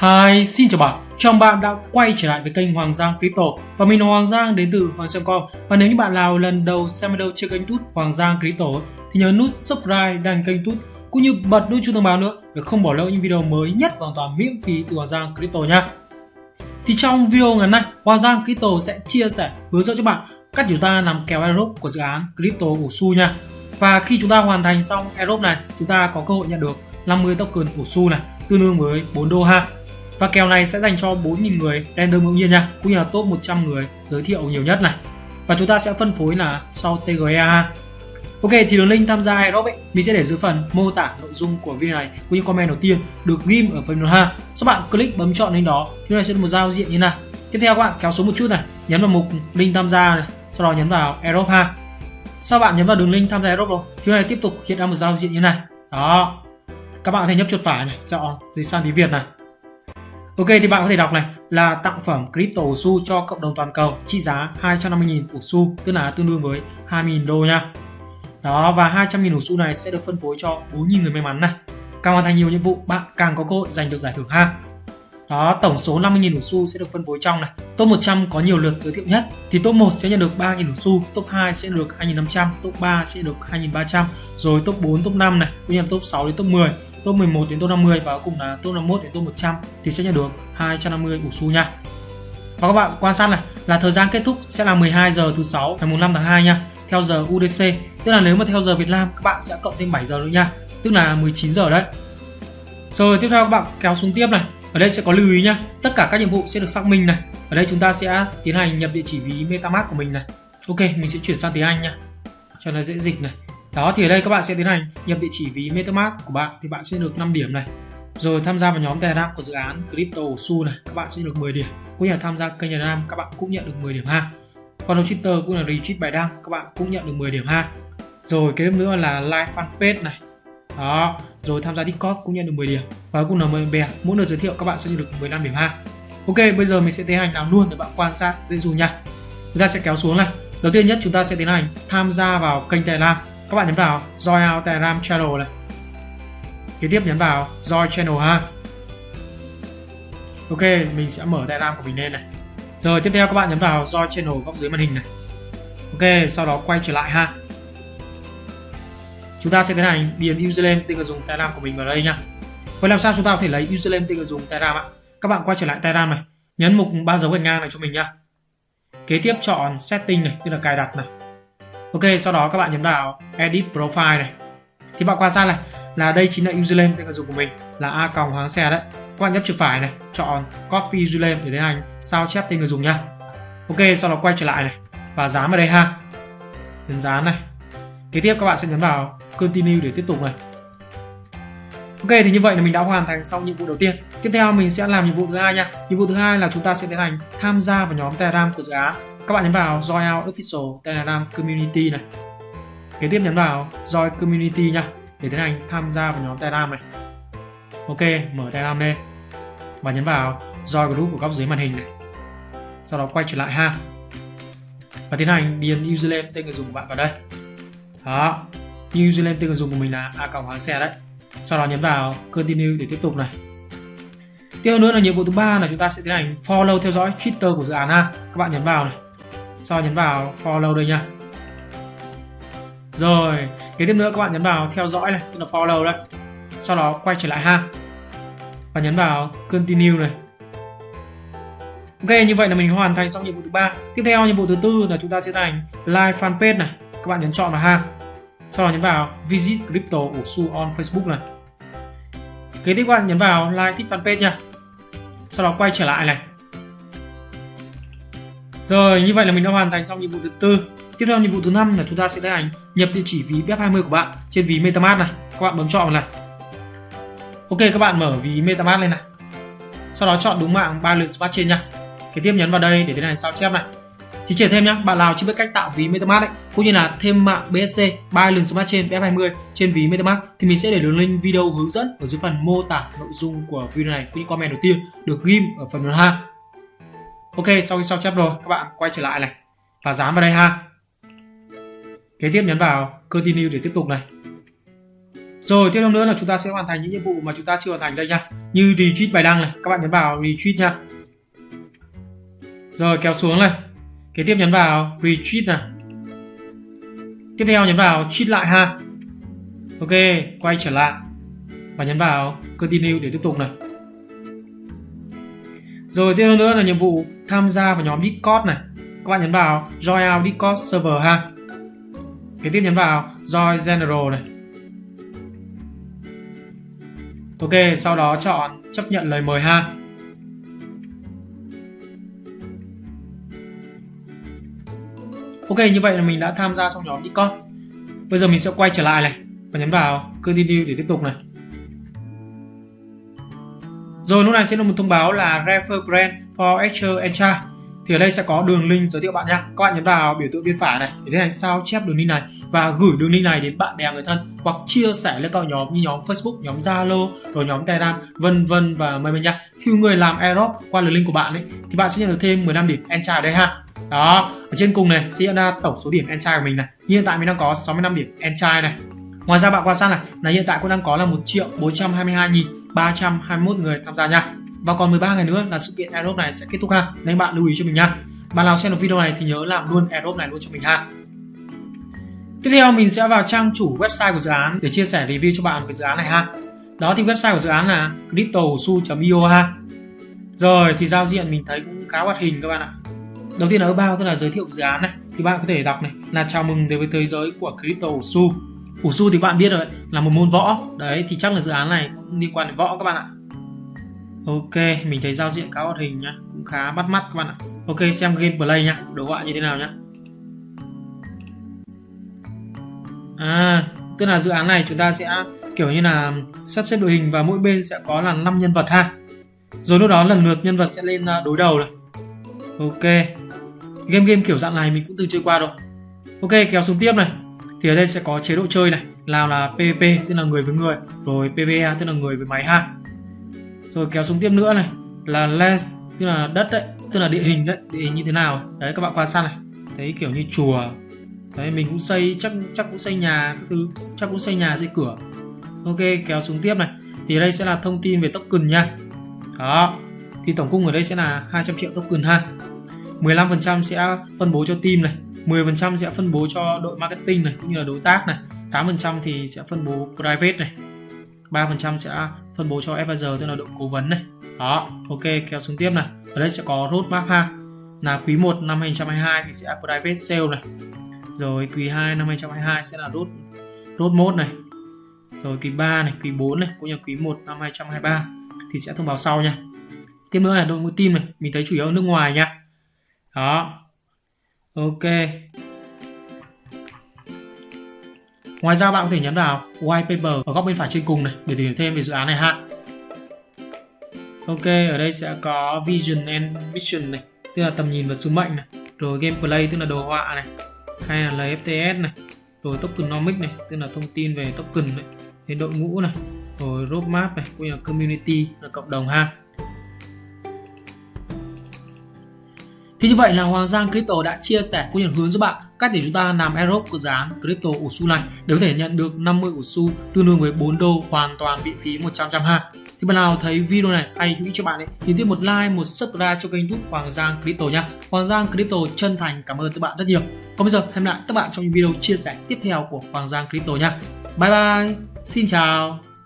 Hi, xin chào bạn. Chào mừng bạn đã quay trở lại với kênh Hoàng Giang Crypto và mình là Hoàng Giang đến từ Hoàng Giang.com. Và nếu như bạn nào lần đầu xem video trên kênh YouTube Hoàng Giang Crypto thì nhớ nút subscribe đăng kênh YouTube cũng như bật nút chuông thông báo nữa để không bỏ lỡ những video mới nhất hoàn toàn miễn phí từ Hoàng Giang Crypto nha. Thì trong video ngày hôm nay, Hoàng Giang Crypto sẽ chia sẻ hướng dẫn cho bạn cách chúng ta làm kèo airdrop của dự án Crypto của Su nha. Và khi chúng ta hoàn thành xong airdrop này, chúng ta có cơ hội nhận được 50 token của Su này, tương đương với 4 đô ha. Và kèo này sẽ dành cho 4.000 người random ngẫu nhiên nha, cũng như là top 100 người giới thiệu nhiều nhất này. Và chúng ta sẽ phân phối là sau TGA. Ok thì đường link tham gia airdrop ấy mình sẽ để dưới phần mô tả nội dung của video này cũng như comment đầu tiên được ghim ở phần ha. Sau bạn click bấm chọn link đó thì này sẽ được một giao diện như này. Tiếp theo các bạn kéo xuống một chút này, nhấn vào mục link tham gia này, sau đó nhấn vào airdrop ha. Sau bạn nhấn vào đường link tham gia airdrop rồi, thì này tiếp tục hiện ra một giao diện như này. Đó. Các bạn có thể nhấp chuột phải này, chọn dịch sang tiếng Việt này. Ok thì bạn có thể đọc này là tặng phẩm crypto xu cho cộng đồng toàn cầu trị giá 250.000 ủ xu tức là tương đương với 2.000 đô nha. Đó và 200.000 ủ xu này sẽ được phân phối cho 4.000 người may mắn này. Càng hoàn thành nhiều nhiệm vụ bạn càng có cơ hội giành được giải thưởng ha. Đó, tổng số 50.000 ủ xu sẽ được phân phối trong này. Top 100 có nhiều lượt giới thiệu nhất thì top 1 sẽ nhận được 3.000 ủ xu, top 2 sẽ được 2.500, top 3 sẽ được 2.300, rồi top 4, top 5 này, cũng như top 6 đến top 10 top 11 đến top 50 và cuối cùng là top 51 đến top 100 thì sẽ nhận được 250 ủ xu nha. Và các bạn quan sát này là thời gian kết thúc sẽ là 12 giờ thứ sáu ngày 5 tháng 2 nha, theo giờ UTC. Tức là nếu mà theo giờ Việt Nam các bạn sẽ cộng thêm 7 giờ nữa nha, tức là 19 giờ đấy. Rồi tiếp theo các bạn kéo xuống tiếp này. Ở đây sẽ có lưu ý nhá, tất cả các nhiệm vụ sẽ được xác minh này. Ở đây chúng ta sẽ tiến hành nhập địa chỉ ví MetaMask của mình này. Ok, mình sẽ chuyển sang tiếng Anh nha, cho nó dễ dịch này đó, thì ở đây các bạn sẽ tiến hành nhập địa chỉ ví MetaMask của bạn. Thì bạn sẽ được 5 điểm này. Rồi tham gia vào nhóm Telegram của dự án Crypto Su này, các bạn sẽ được 10 điểm. Cũng như là tham gia kênh Telegram các bạn cũng nhận được 10 điểm ha. Còn Twitter cũng là retweet bài đăng, các bạn cũng nhận được 10 điểm ha. Rồi, cái nữa là like fanpage này. Đó, rồi tham gia Discord cũng nhận được 10 điểm. Và cũng là mời bè, mỗi lượt giới thiệu các bạn sẽ nhận được 15 điểm ha. Ok, bây giờ mình sẽ tiến hành làm luôn để bạn quan sát dễ dùng nha. Chúng ta sẽ kéo xuống này. Đầu tiên nhất, chúng ta sẽ tiến hành tham gia vào kênh Telegram các bạn nhấn vào join our telegram channel này. Kế tiếp nhấn vào join channel ha. Ok, mình sẽ mở telegram của mình lên này. Rồi, tiếp theo các bạn nhấn vào join channel góc dưới màn hình này. Ok, sau đó quay trở lại ha. Chúng ta sẽ tiến hành điền username tên người dùng telegram của mình vào đây nha. Vậy làm sao chúng ta có thể lấy username tên người dùng telegram ạ? Các bạn quay trở lại telegram này. Nhấn mục ba dấu gạch ngang này cho mình nha. Kế tiếp chọn setting này, tức là cài đặt này. Ok, sau đó các bạn nhấn vào Edit Profile này. Thì bạn quan sát này là đây chính là username tên người dùng của mình là a còng hoàng xe đấy. Các bạn nhấp chuột phải này, chọn Copy username để tiến hành sao chép tên người dùng nha. Ok, sau đó quay trở lại này và dán vào đây ha. Nhấn dán này. Kế tiếp các bạn sẽ nhấn vào Continue để tiếp tục này. Ok thì như vậy là mình đã hoàn thành xong nhiệm vụ đầu tiên. Tiếp theo mình sẽ làm nhiệm vụ thứ hai nha. Nhiệm vụ thứ hai là chúng ta sẽ tiến hành tham gia vào nhóm Telegram của dự án các bạn nhấn vào Join Out Official Telegram Community này. Kế tiếp nhấn vào Join Community nha, để tiến hành tham gia vào nhóm Telegram này. Ok, mở Telegram lên. Và nhấn vào Join Group của góc dưới màn hình này. Sau đó quay trở lại ha. Và tiến hành điền username tên người dùng của bạn vào đây. Đó username tên người dùng của mình là a cộng hoàng xe đấy. Sau đó nhấn vào continue để tiếp tục này. Tiếp nữa là nhiệm vụ thứ ba là chúng ta sẽ tiến hành follow theo dõi twitter của dự án ha. Các bạn nhấn vào này sau nhấn vào, follow đây nha. Rồi, kế tiếp nữa các bạn nhấn vào theo dõi này, tức là follow đấy sau đó quay trở lại ha. Và nhấn vào continue này. Ok, như vậy là mình hoàn thành xong nhiệm vụ thứ ba. Tiếp theo nhiệm vụ thứ tư là chúng ta sẽ thành like fanpage này. Các bạn nhấn chọn vào ha. Sau đó nhấn vào visit crypto của su on facebook này. Kế tiếp các bạn nhấn vào like thích fanpage nha. Sau đó quay trở lại này rồi, như vậy là mình đã hoàn thành xong nhiệm vụ thứ tư. Tiếp theo nhiệm vụ thứ năm là chúng ta sẽ tiến hành nhập địa chỉ ví BEP20 của bạn trên ví MetaMask này. Các bạn bấm chọn vào này. Ok, các bạn mở ví MetaMask lên này. Sau đó chọn đúng mạng Binance Smart Chain nha. Kế tiếp nhấn vào đây để tiến hành sao chép này. Thì chỉ thêm nhá, bạn nào chưa biết cách tạo ví MetaMask ấy, cũng như là thêm mạng BSC Binance Smart Chain BEP20 trên ví MetaMask thì mình sẽ để đường link video hướng dẫn ở dưới phần mô tả nội dung của video này. Những comment đầu tiên được ghim ở phần phần 2 ok, sau khi sao chép rồi, các bạn quay trở lại này. Và dán vào đây ha. Kế tiếp nhấn vào continue để tiếp tục này. Rồi, tiếp theo nữa là chúng ta sẽ hoàn thành những nhiệm vụ mà chúng ta chưa hoàn thành đây nha. Như retweet bài đăng này, các bạn nhấn vào retweet nha. Rồi, kéo xuống này. Kế tiếp nhấn vào retweet này. Tiếp theo nhấn vào cheat lại ha. Ok, quay trở lại. Và nhấn vào continue để tiếp tục này rồi tiếp theo nữa là nhiệm vụ tham gia vào nhóm Discord này. Các bạn nhấn vào join our Discord server ha. Kế tiếp nhấn vào join general này. Ok, sau đó chọn chấp nhận lời mời ha. Ok, như vậy là mình đã tham gia xong nhóm Discord. Bây giờ mình sẽ quay trở lại này và nhấn vào continue để tiếp tục này rồi lúc này sẽ là một thông báo là refer friend for extra entra thì ở đây sẽ có đường link giới thiệu bạn nha các bạn nhấn vào biểu tượng bên phải này để tiến hành sao chép đường link này và gửi đường link này đến bạn bè người thân hoặc chia sẻ lên các nhóm như nhóm Facebook, nhóm Zalo, rồi nhóm Telegram, vân vân và mây mây nha. Khi người làm airdrop qua đường link của bạn ấy thì bạn sẽ nhận được thêm 15 điểm enchant ở đây ha. Đó, ở trên cùng này sẽ hiện ra tổng số điểm enchant của mình này. Như hiện tại mình đang có 65 điểm enchant này. Ngoài ra bạn quan sát này là hiện tại cũng đang có là 1 triệu 422 nghìn 321 người tham gia nha. Và còn 13 ngày nữa là sự kiện airdrop này sẽ kết thúc ha. Nên bạn lưu ý cho mình nha. Bạn nào xem được video này thì nhớ làm luôn airdrop này luôn cho mình ha. Tiếp theo, mình sẽ vào trang chủ website của dự án để chia sẻ review cho bạn về dự án này ha. Đó thì website của dự án là cryptosu.io ha. Rồi, thì giao diện mình thấy cũng khá hoạt hình các bạn ạ. Đầu tiên là bao tức là giới thiệu dự án này, thì bạn có thể đọc này. Là chào mừng đến với thế giới của crypto su ủ su thì bạn biết rồi, là một môn võ. Đấy, thì chắc là dự án này cũng liên quan đến võ các bạn ạ. Ok, mình thấy giao diện khá hoạt hình nhá, cũng khá bắt mắt các bạn ạ. Ok, xem gameplay nhá, đồ họa như thế nào nhá. À tức là dự án này chúng ta sẽ, kiểu như là, sắp xếp đội hình và mỗi bên sẽ có là 5 nhân vật ha. Rồi lúc đó lần lượt nhân vật sẽ lên à, đối đầu này. Ok. Game game kiểu dạng này mình cũng từng chơi qua rồi. Ok, kéo xuống tiếp này thì ở đây sẽ có chế độ chơi này nào là PVP tức là người với người, rồi PvE tức là người với máy ha rồi kéo xuống tiếp nữa này, là lens tức là đất đấy, tức là địa hình đấy, địa hình như thế nào đấy, các bạn quan sát này. Thấy kiểu như chùa, đấy, mình cũng xây, chắc chắc cũng xây nhà thứ, chắc cũng xây nhà xây cửa. Ok, kéo xuống tiếp này. Thì ở đây sẽ là thông tin về token nha. Đó, thì tổng cung ở đây sẽ là 200 triệu token ha. 15% sẽ phân bố cho team này. 10% sẽ phân bố cho đội marketing này, cũng như là đối tác này. 8% thì sẽ phân bố private này. 3% sẽ phân bố cho advisor tức là đội cố vấn này. Đó, ok, kéo xuống tiếp này. Ở đây sẽ có roadmap ha. Là quý 1 năm 2022 thì sẽ private sale này. Rồi quý 2 năm 2022 sẽ là road road mode này. Rồi quý 3 này, quý 4 này, cũng như quý 1 năm 2023 thì sẽ thông báo sau nha. Tiếp nữa là đội ngũ team này. Mình thấy chủ yếu ở nước ngoài nha. Đó ok. Ngoài ra bạn có thể nhấn vào white paper ở góc bên phải trên cùng này để tìm hiểu thêm về dự án này ha. Ok, ở đây sẽ có vision and mission này, tức là tầm nhìn và sứ mệnh này, rồi gameplay tức là đồ họa này, hay là LFTS này, rồi tokenomics này, tức là thông tin về token này, đến đội ngũ này, rồi roadmap này, cũng như là community, là cộng đồng ha. Thì như vậy là Hoàng Giang Crypto đã chia sẻ cũng như hướng giúp bạn cách để chúng ta làm airdrop của dự án Crypto Usu này để có thể nhận được 50 Usu tương đương với 4 đô hoàn toàn miễn phí 100 trăm ha. Thì bạn nào thấy video này hay hữu ích cho bạn ấy thì tiếp một like, một subscribe cho kênh YouTube Hoàng Giang Crypto nha. Hoàng Giang Crypto chân thành cảm ơn các bạn rất nhiều. Còn bây giờ hẹn lại các bạn trong những video chia sẻ tiếp theo của Hoàng Giang Crypto nha. Bye bye. Xin chào.